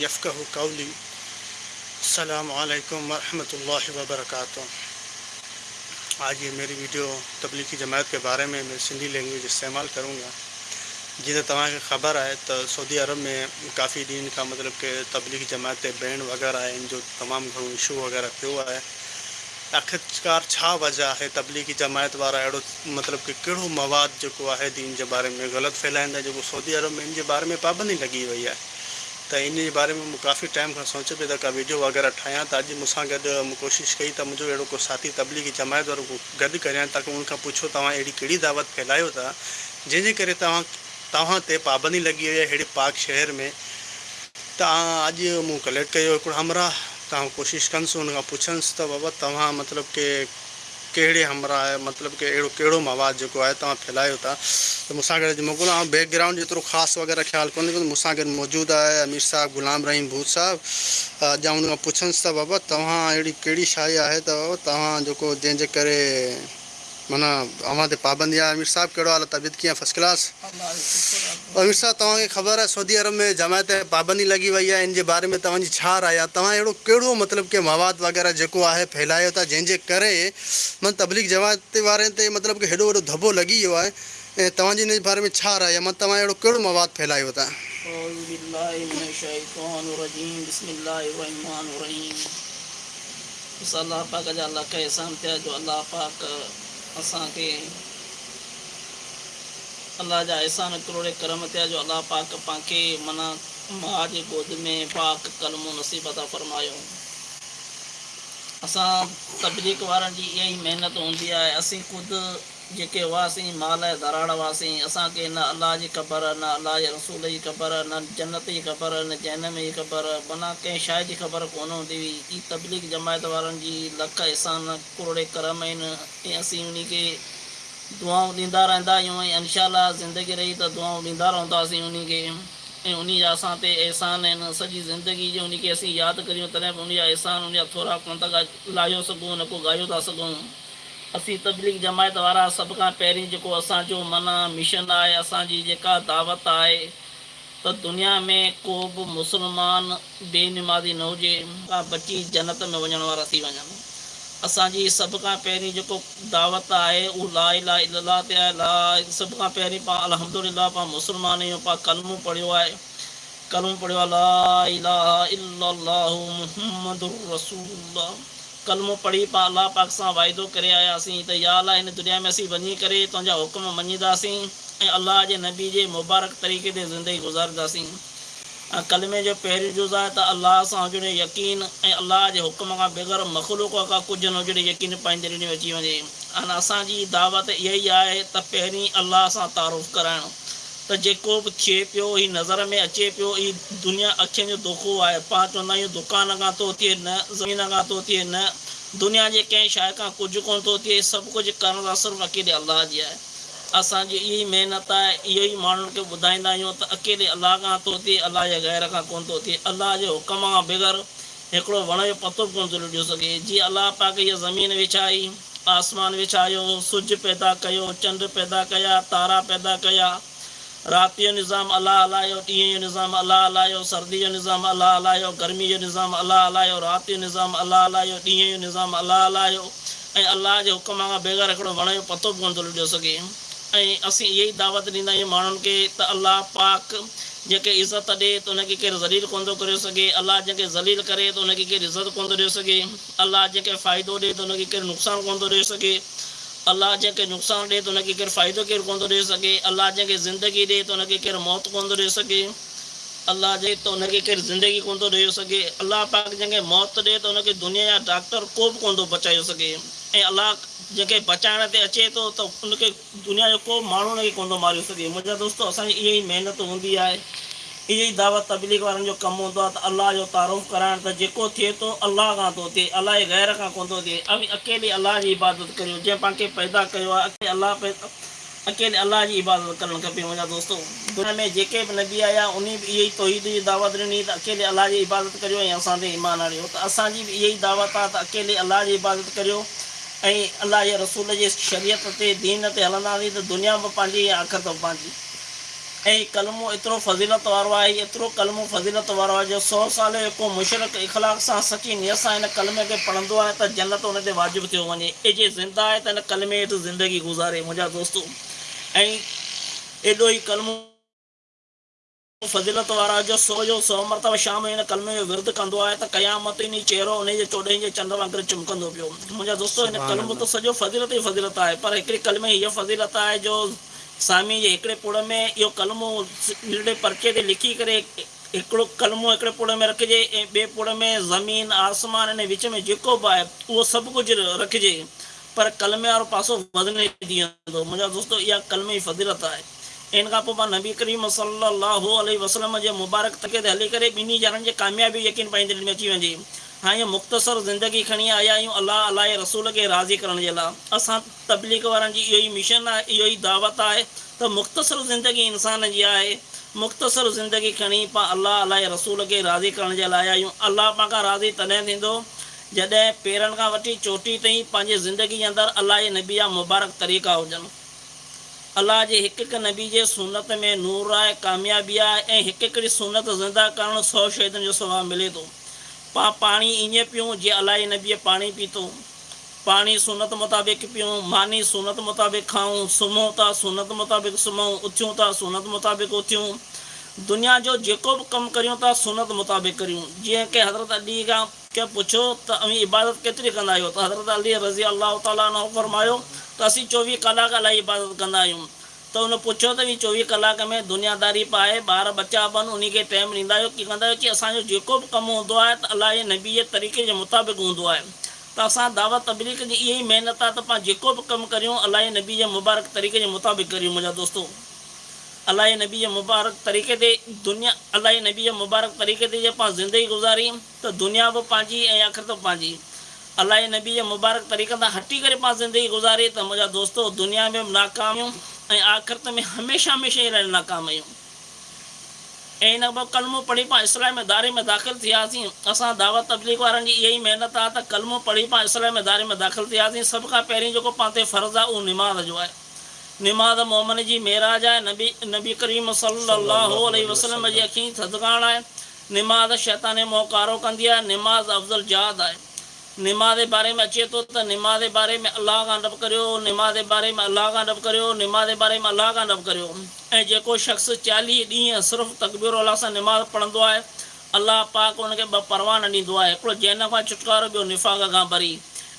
یفقہ قولی السلام علیکم ورحمۃ اللہ وبرکاتہ آج یہ میری ویڈیو تبلیغی جماعت کے بارے میں میں سندھی لینگویج استعمال کروں گا جیسے تا خبر ہے تو سعودی عرب میں کافی کا مطلب کہ تبلیغی جماعت بینڈ وغیرہ ہیں جو تمام گھروں ایشو وغیرہ پہ ہوا ہے آخرکار چھا وجہ ہے تبلیغی جماعت وارا اڑو مطلب کہ کہڑو مواد جو ہے دین کے بارے میں غلط فیلائد جو سعودی عرب میں ان کے بارے میں پابندی لگی ہوئی ہے تو ان بارے میں کافی ٹائم کا سوچے پہ ویڈیو وغیرہ ٹھایا تو کوشش کئی تو ساتھی تبلیغی جماعت اور وہ گد کریں تاکہ ان کا پوچھو تا تک اِیڑی دعوت پھیلاؤ تھا جن کے تے پابندی لگی ہوئی ہے اڑے پاک شہر میں تا مو تاکہ اجلک کیا کوشش کنس ان کا پوچھنس تو بابا تا مطلب کہ ڑے ہمراہ مطلب کہ او کیڑو مواد جو ہے تب پھیلائے ہوتا تو مساگر جو جی موقع اور بیک گراؤنڈ ای جی خاص وغیرہ خیال کو مسا گئے موجود ہے امیر صاحب غلام رحیم بھوت صاحب جا انہیں پوچھنس تھا بابا تا اڑی کیڑی شاہی ہے تو بابا جو کو جن کرے منا پابندی امیر صاحب کیڑو طبیعت کیا فرسٹ کلاس امیر صاحب تعین خبر ہے سعودی عرب میں جماعت پابندی لگی وی ہے ان کے بارے میں چھا تھی رائے اڑو کیڑو مطلب کہ مواد وغیرہ جو ہے پھیلایا تھا جن کے تبلیغ جماعت تے مطلب کہ ہڈو وڈو دھبو لگی ہے تھی جی ان بارے میں چھا من اڑو کیڑو مواد پھیلایا اللہ اللہ پاک پاک جو असांखे अलाह जा अहसान निकिरोड़े करम ते जो अलाह पाक पांखे माना माउ जे गोद में पाक कलम नसीबत फरमायो असां तबलीक़ वारनि जी इहा ई महिनत हूंदी आहे असीं ख़ुदि जेके हुआसीं माल दराण हुआसीं असांखे न अलाह जी ख़बर न अलाह जे रसूल जी ख़बर न जन्नत जी ख़बर न जनम जी ख़बर माना कंहिं शइ जी ख़बर कोन हूंदी हुई हीअ तबलीग जमायत वारनि जी लख इसान कोड़े करम आहिनि ऐं असीं उन खे दुआऊं ॾींदा रहंदा आहियूं ऐं इनशाला ज़िंदगी रही त दुआऊं ॾींदा रहंदासीं उन खे ऐं उन जा असां ते अहसान आहिनि सॼी ज़िंदगी जो उनखे असीं यादि करियूं तॾहिं बि उन जा अहसान उन जा थोरा कोन था गा सघूं न को ॻायो था सघूं असीं तबलीग जमायत वारा सभु खां पहिरीं जेको असांजो माना मिशन आहे असांजी जेका दावत आहे त दुनिया में को बि मुसलमान बेनिमाज़ी न हुजे बची जनत में वञण वारा थी वञनि असांजी सभ खां पहिरीं जेको दावत आहे उहो ला इला ते आहे ला सभ खां पहिरीं पां अलहम पा कलमूं पढ़ियो आहे कलमो पढ़ियो आहे कलमो पढ़ी पा अलाह पाक से वाइदो कर आयासीं त या लाए दुनिया में असीं वही करे हुक्म हुकुम अल्लाह के नबी के मुबारक तरीक़े से ज़िंदगी गुजारदी कलमे जो पहिरियों जुज़ है तो अल्लाह से हुजण यकीन अल्लाह के हुक्म का बग़ैर मखलूक का कुछ न हुजण यकीन दिल में अची वे अन असांजी दावत इहा ई आहे त पहिरीं अलाह सां त जेको बि थिए पियो हीउ नज़र में अचे पियो हीअ दुनिया अखियुनि जो दोखो आहे पा चवंदा आहियूं दुकान खां थो थिए न ज़मीन खां थो थिए न दुनिया जे कंहिं शइ खां कुझु कोन थो थिए सभु कुझु करण सां सिर्फ़ु अकेले अलाह जी आहे असांजी इहा ई महिनत आहे इहेई माण्हुनि खे ॿुधाईंदा आहियूं त अकेले अलाह खां थो थिए अलाह जे घर खां कोन्ह थो थिए अलाह जे हुकम खां बगैर हिकिड़ो वण जो पतो बि कोन थो लिखियो सघे जीअं अलाह ज़मीन विछाई आसमान विछायो सिज पैदा कयो चंड पैदा कया तारा पैदा कया राति जो निज़ाम अलाह हलायो ॾींहं जो निज़ाम अलाह हलायो सर्दी जो निज़ाम अलाह हलायो गर्मी जो निज़ाम अलाह हलायो राति जो निज़ाम अलाह हलायो ॾींहं जो निज़ाम अलाह हलायो ऐं अलाह जे हुकम खां बग़ैर हिकिड़ो वण जो पतो बि कोन थो लॻो सघे ऐं असीं इहा ई दावत ॾींदा आहियूं माण्हुनि खे त अलाह पाक जेके इज़त ॾिए त हुनखे केरु ज़लील कोन थो करे सघे अलाह जंहिंखे ज़लील करे त हुनखे केरु इज़त कोन थो ॾेई सघे अलाह जंहिंखे फ़ाइदो ॾे त हुनखे केरु नुक़सानु कोन थो ॾेई सघे अलाह जंहिंखे नुक़सानु ॾिए त हुनखे केरु फ़ाइदो केरु कोन थो ॾेई सघे अलाह जंहिंखे ज़िंदगी ॾिए त हुनखे केरु मौत कोन थो ॾेई सघे अलाह जे त हुनखे केरु ज़िंदगी कोन थो ॾेई सघे अलाह पाक जंहिंखे मौत ॾिए त हुनखे दुनिया जा डॉक्टर को बि कोन थो बचाए सघे ऐं अलाह जंहिंखे बचाइण ते अचे थो त हुनखे दुनिया जो को माण्हू हुनखे कोन थो मारे सघे मुंहिंजा दोस्त असांजी इहा ई महिनत हूंदी आहे इहा ई दावत तबलीग वारनि जो कमु हूंदो आहे त अलाह जो तारुफ़ कराइणु त जेको थिए थो अलाह खां थो थिए अलाह जे ग़ैर खां कोन थो थिए अवी अकेले अलाह जी इबादत करियो जंहिं पाण खे पैदा कयो आहे अकेले अलाह पैदा अकेले अलाह जी इबादत करणु खपे मुंहिंजा दोस्तो दुनिया में जेके बि नबी आया उन बि ई तहीद जी दावत ॾिनी त अकेले अलाह जी इबादत करियो ऐं असां ते ईमान आणियो त असांजी बि इहा ई दावत आहे त अकेले अलाह जी इबादत करियो ऐं अलाह जे रसूल जे शरीयत ते दीन ते हलंदासीं त दुनिया बि पंहिंजी या अख त पंहिंजी ऐं कलमो एतिरो फज़ीलत वारो आहे एतिरो कलमो फज़ीलत वारो आहे जो सौ साल जो को मुशरक इख़लाक सां सची नीअ सां हिन कलमे खे पढ़ंदो आहे त जनत हुन ते वाजिबु थियो वञे ऐं जे ज़िंदा आहे त हिन कलमे हेॾी ज़िंदगी गुज़ारे मुंहिंजा दोस्त ऐं एॾो ई कलमो फज़ीलत वारा आहे जो सो जो सौ मरतब शाम हिन कलमे जो विर्द कंदो आहे त क़यामत इन चहिरो उन जे चोॾहें जे चंड वांगुरु चिमकंदो पियो मुंहिंजा दोस्तो हिन कलम त सॼो फज़ीलत ई फज़ीलत आहे पर हिकिड़ी कलमे हीअ फज़ीलत आहे जो سامی ایکڑے پڑ میں یہ قلموں پرچے دے لکھی کرموں پڑ میں جے بے پڑ میں زمین آسمان اِن وچ میں وہ سب کچھ جے پر کلمے اور پاسو مجھے دوست یہ قلم کی فضرت ہے ان کا نبی کریم صلی اللہ علیہ وسلم کے مبارک تک کرے بینی جارن جے کامیابی یقین میں اچھی हाणे मुख़्तसर ज़िंदगी खणी आया आहियूं अलाह अलाह रसूल खे राज़ी करण जे लाइ असां तबलीग वारनि जी इहो ई मिशन आहे इहो ई दावत आहे त मुख़्तसर ज़िंदगी इंसान जी आहे मुख़्तसर ज़िंदगी खणी पा अलाह अलाह रसूल खे राज़ी करण जे लाइ आया आहियूं अलाह पा खां राज़ी तॾहिं थींदो जॾहिं पेरनि खां वठी चोटी ताईं पंहिंजे ज़िंदगी जे अंदरु अलाह जे नबी जा मुबारक तरीक़ा हुजनि अलाह जे हिकु हिकु नबी जे सूनत में नूर आहे कामयाबी आहे ऐं हिकु हिकिड़ी सूनत ज़िंदा करणु सौ शहीदनि जो सुभाउ मिले थो पा पाणी ईअं पियूं जीअं अलाई न बीहे पाणी पीतो पाणी सोन मुताबिक़ पियूं मानी सुनत मुताबिक़ खाऊं सुम्हूं था सुनत मुताबिक़ सुम्हूं उथियूं था सुनत मुताबिक़ उथियूं दुनिया जो जेको बि कमु कयूं था सुनत मुताबिक़ करियूं जीअं की हज़रत अली खां के पुछो त अमी इबादत केतिरी कंदा आहियो त हज़रत अली रज़ी अलाह ताल फरमायो त असीं चोवीह कलाक अलाई इबादत कंदा आहियूं त हुन पुछियो त चोवीह कलाक में दुनियादारी पाए ॿार बच्चा पन उन खे टाइम ॾींदा आहियो कीअं कंदा आहियो की असांजो जेको बि कमु हूंदो आहे त अलाही नबी जे तरीक़े जे मुताबिक़ हूंदो आहे त असां दावा तबली जी इहा ई महिनत आहे त पाण जेको बि कमु करियूं अलाही नबी ऐं मुबारक तरीक़े जे मुताबिक़ करियूं मुंहिंजा दोस्तो अलाही नबी जे मुबारक तरीक़े ते दुनिया अलाही नबी जे मुबारक तरीक़े ते जे पा ज़िंदगी गुज़ारी त दुनिया बि पंहिंजी ऐं अख़र ते पंहिंजी अलाही नबी ऐं मुबारक तरीक़े सां हटी करे पां ज़िंदगी गुज़ारी त मुंहिंजा दोस्त दुनिया में नाकामियूं آخرت میں ہمیشہ ہمیشہ ہی رہ ناکام ہے ان پہ قلم پڑھی پاں اسلام داری میں داخل تھیاسیں اصل دعوت تبلیغ والوں کی یہی محنت آپ قلم پڑھی پاں اسلام دار میں داخل تھیاسیں سب کا پہ فرض ہے وہ نماز جو ہے نماز محمد جی مہراج ہے نبی نبی کریم صلی اللہ علیہ وسلم کی جی تھکان ہے نماز شیطانے میں کارو کری ہے نماز افضل جہاد ہے نماز بارے میں اچھے تو نماز بارے میں اللہ کا رب کرو نماز بارے میں اللہ کا رب کرو نماز بارے میں اللہ کا رب کرو شخص چالی صرف تقبیر ولاح سے نماز پڑھ الہ پاک ان کو ب پروان ڈیڑو جین کا چھٹکاروں نفاغ کا بری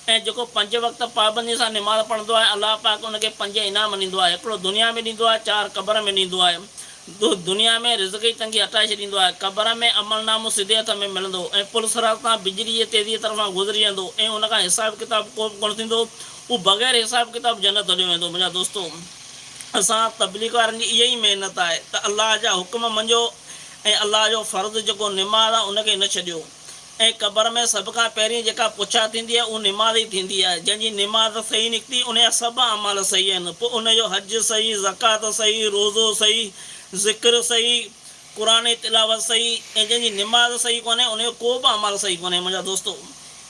ہے کہ پنج وقت پابندی سے نماز پڑھ ال پاک ان کے پج انعام ڈیڑو دنیا میں ڈوب چار قبر میں ڈی दुनिया में रिज़ जी तंगी हटाए छॾींदो आहे क़बर में अमलनामो सिधे हथ में मिलंदो ऐं पुल सर सां बिजलीअ जे तेज़ीअ तरफ़ां गुज़री वेंदो ऐं हुन खां हिसाबु किताबु को बि कोन थींदो उहो बग़ैर हिसाबु किताबु जनत हलियो वेंदो मुंहिंजा दोस्तो असां तबलीग वारनि जी इहा ई महिनत आहे त अलाह जा हुकम मञो ऐं अलाह जो फ़र्ज़ु जेको निमाज़ आहे उनखे न छॾियो ऐं क़बर में सभ खां पहिरीं जेका पुछा थींदी आहे उहा निमाज़ ई थींदी आहे जंहिंजी निमाज़ सही निकिती उन जा सभु अमल सही आहिनि पोइ उनजो हज सही ज़कात सही रोज़ो सही ذکر صحیح قرآن تلاوت سہی جن کی نماز سہی کو ان کا کوئی عمل صحیح کون مجھے دوستوں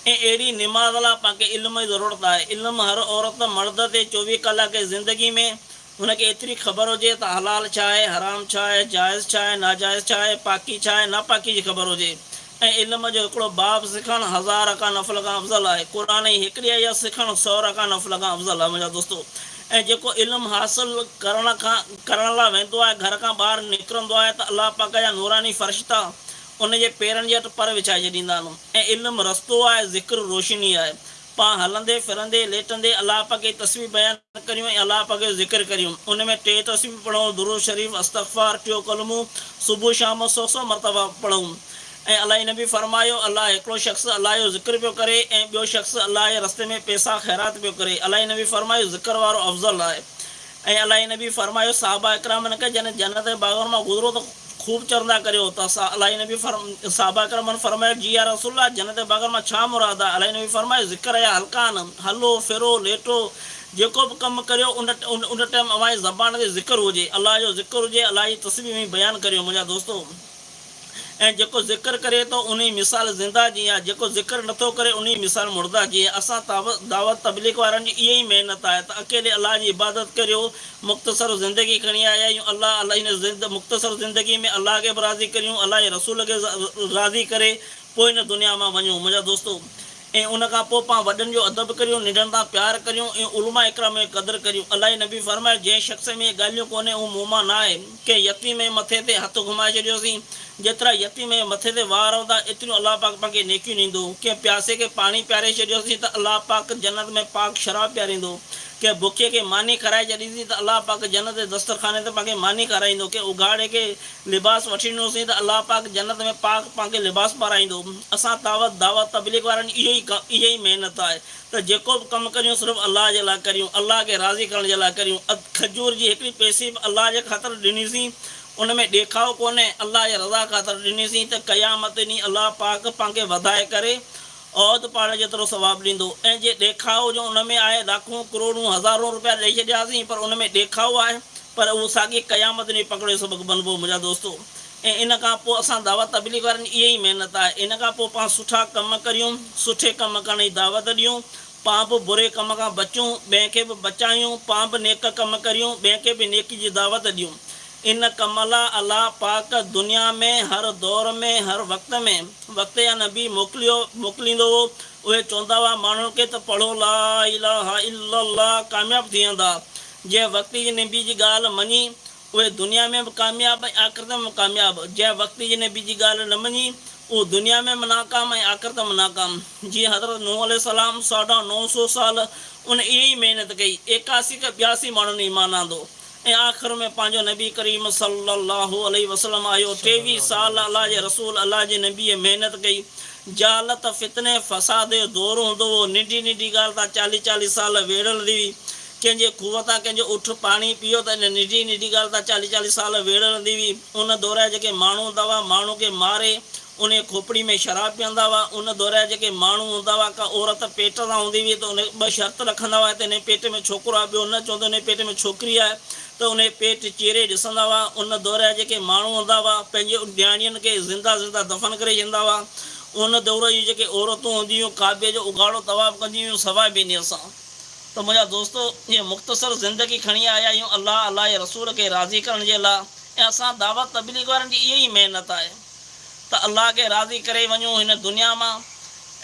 اڑی نماز لال علم کی ضرورت ہے علم ہر عورت مرد کے چوبیس کلاک زندگی میں ان کے ایتری خبر ہو جائے تو حلال ہے حرام چائے جائز ناجائز ہے پاکی چائے ناپاکی کی جی خبر ہوجائے ال جو باب سیکھن ہزار کا نفل کا افضل ہے قرآن ایکڑی یہ سکھن سو ر کا نفل کا افضل ہے مجھے دوستوں ऐं जेको इल्मु हासिलु करण खां करण लाइ वेंदो आहे घर खां ॿाहिरि निकिरंदो आहे त अलाह पाक जा नूरानी फ़र्शिता उन जे पेरनि जे हथु पर विछाए छॾींदा आहिनि ऐं इल्मु रस्तो आहे ज़िक्र रोशनी आहे पाण हलंदे फिरंदे लेटंदे अलाह पाक जी तस्वीर बयानु करियूं ऐं अलाह पाक जो ज़िक्र करियूं उन में टे तस्वीरूं पढ़ूं दुरो शरीफ़ इस्तफा टियों क़लमूं सुबुह शाम सौ सौ मरतबा पढ़ूं ऐं अलाई नबी फरमायो अलाह हिकिड़ो शख़्स अलाह जो ज़िक्र पियो करे ऐं ॿियो शख़्स अलाह जे रस्ते में पैसा ख़ैरात पियो करे अलाही नबी फ़रमायो ज़िक्र वारो अफ़ज़ल आहे ऐं इलाही नबी फरमायो साहबा इकराम न इकरामनि जॾहिं जनत बाग़र मां गुज़रो त ख़ूबु चरंदा करियो त ताई नबी साहबा इकरामन फ़रमायो जी आहे जनत बाग़र मां छा मुराद आहे अलाई नबी फ़रमायो ज़िक्र जा हल्का न हलो फिरो लेटो जेको बि कमु करियो उन उन टाइम अवां ज़बान ते ज़िक्र हुजे अलाह जो ज़िक्र हुजे अलाही तस्वीर में बयानु करियो मुंहिंजा दोस्तो ऐं जेको ज़िकर करे थो उन ई मिसाल ज़िंदा जी आहे जेको ज़िकर नथो करे उन ई मिसाल मुर्दा जी आहे असां दावत दावत तबलीग वारनि जी इहा ई महिनत आहे त अकेले अलाह जी इबादत करियो मुख़्तसिर ज़िंदगी खणी आया आहियूं अलाह अलाह मुख़्तसिर ज़िंदगी में अलाह खे बि राज़ी करियूं अलाह जे रसूल खे राज़ी करे पोइ हिन दुनिया मां वञूं मुंहिंजा दोस्तो ऐं उन खां पोइ पाण वॾनि जो अदब करियूं निंडनि सां प्यारु करियूं ऐं उलमा एकर में क़दुरु करियूं अलाही नबी फरमाए जंहिं शख़्स में ॻाल्हियूं कोन्हे उहो मोमा न आहे के यती में मथे ते हथु घुमाए छॾियोसीं जेतिरा यती में मथे ते वार हूंदा एतिरियूं अलाह पाक तव्हांखे नेकियूं ॾींदो कंहिं प्यासे खे पाणी पीआरे छॾियोसीं त अलाह पाक जनत में पाक शराब पीआरींदो کہ بکھیے کے مانی کرائ چی تو اللہ پاک جنت دستخانے میں مانی کرائی کہ اگاڑے کے لباس ویونس تو اللہ پاک جنت میں پاک پانے لباس پھر اصا دعوت دعوت تبلیغ والا یہ محنت ہے تو کم کرف اللہ کے لائ کر اللہ کے راضی کرنے کرجور کی جی ایکڑی پیسی اللہ کی خاطر ڈنسیں ان میں دکھاؤ کو اللہ کی رضا خاتر ڈنسیں قیامت نی اللہ پاک پانگ بدائے کر औद पाण जेतिरो सवाबु ॾींदो ऐं जे ॾेखाव जो उन में आहे लाखूं करोड़ूं हज़ारो रुपया ॾेई छॾियासीं पर उन में ॾेखावओ आहे पर उहो साॻी क़यामत में पकिड़े सबक़ु बनबो मुंहिंजा दोस्तो ऐं इन खां पोइ असां दावत तबलीग वारनि इहा ई महिनत आहे इन खां पोइ पाण सुठा कम करियूं सुठे कम करण जी दावत ॾियूं पाण बि बुरे कम खां बचूं ॿिए खे बि बचायूं पाण बि नेक कमु करियूं ॿिए खे बि नेक जी दावत ॾियूं ان کملا اللہ پاک دنیا میں ہر دور میں ہر وقت میں وقت یا نبی چون مڑو لا کاب جن وقت جنبی جی غال جی مانی وہ دنیا میں کامیاب آکرت میں کاب جکتی جی غال نی وہ دنیا میں ناکام آکرت میں ناکام جی حضرت نو علیہ السلام ساڑھا نو سو سال ان محنت کی اکاسی کے بیاسی مان آدھا ہو آخر میں پانچ نبی کریم صلی اللہ علیہ وسلم آؤ ٹوی سال اللہ کے رسول اللہ کے نبی محنت کی جالت فتنے فساد دور ہنگ ہوی نڈی غال چال چالیس سال ویڑ ہل ہوئی کنجیں کو تا کچھ اوٹ پانی پیو تو ننڈی چالی چالیس سال ویڑ ہل ہوئی ان دورے مہا ہوا موں مارے ان کے کھوپڑی میں شراب پیندہ ہوا ان کے دورے مہا ہوا عورت پیٹ تا ہوں ہوئی تو ان شرط رکھا ہوا پیٹ میں چھوکرہ بہت نہ چونکہ ان پیٹ میں چھوٹ ہے त उनजे पेट चेरे ॾिसंदा हुआ उन दौर जा जेके माण्हू हूंदा हुआ पंहिंजे नियाणियुनि खे ज़िंदा ज़िंदा दफ़न करे हुआ उन दौर जूं जेके औरतूं हुयूं काबे जो उगाड़ो तबाबु कंदी हुयूं सवाइ ॿिन्ही सां त मुंहिंजा दोस्त हीअं मुख़्तसर ज़िंदगी खणी आया आहियूं अलाह अलाह जे रसूल खे राज़ी करण जे लाइ ऐं असां दावा तब्दी वारनि जी इहा ई महिनत आहे त अलाह खे राज़ी करे वञूं हिन दुनिया मां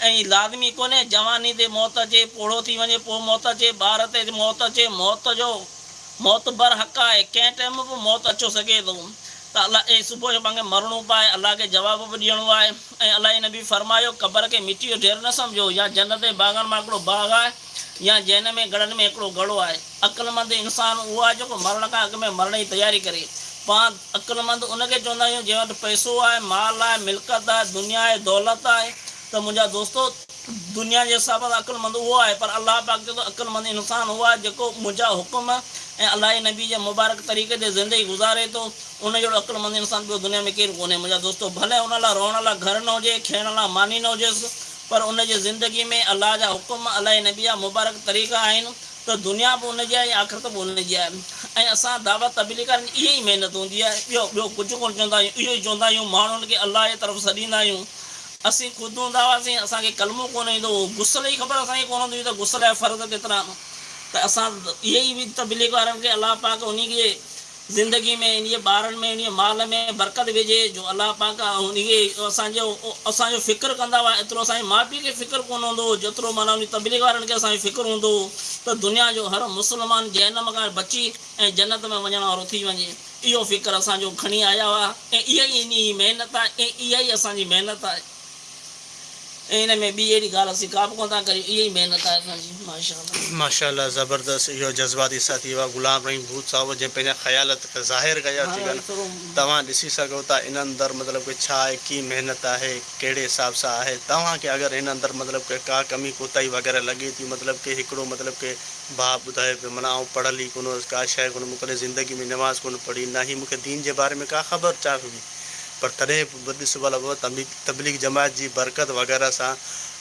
ऐं लाज़मी कोन्हे जवानी ते मौत अचे पोड़ो थी वञे पोइ मौत अचे ॿार ते अचे मौत जो मौत भर हक़ आहे कंहिं टाइम बि मौत अचो सघे थो त अला ऐं सुबुह जो पंहिंजे मरणो पाए अलाह खे जवाबु बि ॾियणो आहे ऐं अलाही न फरमायो क़बर के मिटीअ जो ढेर न सम्झो या जनते बागनि मां हिकिड़ो बाग आहे या जैन में घड़नि में हिकिड़ो गड़ो आहे अकलमंद इंसानु उहो आहे जेको मरण खां अॻु में मरण जी तयारी करे पां अकलमंद उनखे चवंदा आहियूं जंहिं वटि पैसो आहे माल आहे मिल्कत आहे दुनिया आहे दौलत आहे त मुंहिंजा दोस्तो दुनिया जे हिसाब सां अकलमंद उहो आहे पर अलाह पिया अॻिते अकलमंद इंसानु उहो आहे जेको मुंहिंजा हुकुम ऐं अलाही नबी जे मुबारक तरीक़े ते ज़िंदगी गुज़ारे थो उन जहिड़ो अक़ुलमंद इंसानु ॿियो दुनिया में केरु कोन्हे मुंहिंजो दोस्त भले हुन लाइ रोअण लाइ घर न हुजे खेण लाइ मानी न हुजेसि पर उन जे ज़िंदगीअ में अलाह जा हुकुम अलाही नबी जा मुबारक तरीक़ा आहिनि त दुनिया बि उनजी आहे आख़िरत बि हुनजी आहे ऐं असां दावत तबली करण इहा ई महिनत हूंदी आहे ॿियो ॿियो कुझु कोन्ह चवंदा आहियूं इहो ई चवंदा आहियूं माण्हुनि असीं ख़ुदि हूंदा हुआसीं असांखे कलमो कोन ईंदो हुओ गुसल जी ख़बर असांखे कोन हूंदी हुई त गुसल जा फ़र्क़ु केतिरा त असां इहे ई बि तबलीग वारनि खे अलाह पाक उन खे ज़िंदगी में इन ॿारनि में इन माल में बरक़त विझे जो अलाह पाक उनखे असांजो असांजो फ़िक्रु कंदा हुआ एतिरो असांजे माउ पीउ खे फ़िक्रु कोन हूंदो हुओ जेतिरो माना उन तबलीग वारनि खे असांजो फ़िक्रु हूंदो हुओ त दुनिया जो हर मुस्लमान जनम खां बची ऐं जनत में वञण वारो थी वञे इहो फ़िक्रु असांजो खणी आया हुआ ऐं इहा ई इन जी महिनत आहे ऐं इहा ई असांजी महिनत आहे ماشا اللہ زبردست یہ جذباتی سات غلام رحیم بھوت صاحب جی خیالات ظاہر کرسی سوتا اندر مطلب کہ محنت ہے کہڑے حساب سے ہے تا اگر اندر مطلب کہ کا کمی کوتہ وغیرہ لگے تھی مطلب کہ ایک مطلب کہ بھاؤ بدائے پہ مو پڑھ لیکن زندگی میں نماز کون پڑھی نہ ہی دین کے بارے میں کا خبر چاہیے पर तॾहिं बि सुबुह भला तबलीग जमायत जी बरक़त वग़ैरह सां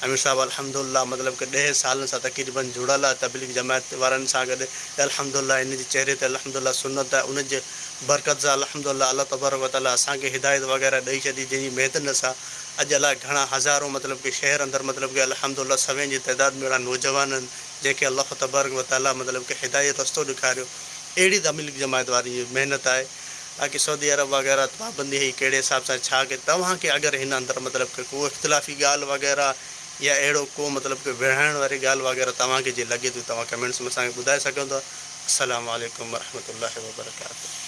हमेशा अलहमल मतिलबु की ॾह सालनि सां तक़रीबनि जुड़ियल आहे तबलीग जमायत वारनि सां गॾु अलहमुल्ला हिन जे चहिरे ते अलहमला सुनत आहे उन जे बरक़त सां अलहमदल्ला अलाह अल तबर्क वताला असांखे हिदायत वग़ैरह ॾेई छॾी जंहिंजी महिनत सां अॼु अलाए घणा हज़ारो मतिलबु की शहर अंदरि मतिलबु की अलमुला सभई जी तइदाद में अहिड़ा नौजवान आहिनि जेके अलाह तबर्क व ताला मतिलबु की हिदायत रस्तो ॾेखारियो अहिड़ी तबलीग जमायत वारी महिनत आहे تاکہ سعودی عرب وغیرہ پابندی ہے کہڑے حساب سے چھا کے تواں کے اگر ہن اندر مطلب کہ کو اختلافی غالب وغیرہ یا اڑو کو مطلب کہ وڑھائیں وی گال وغیرہ تاکہ جی لگے تو کمنٹس میں بدائے سوند السلام علیکم ورحمۃ اللہ وبرکاتہ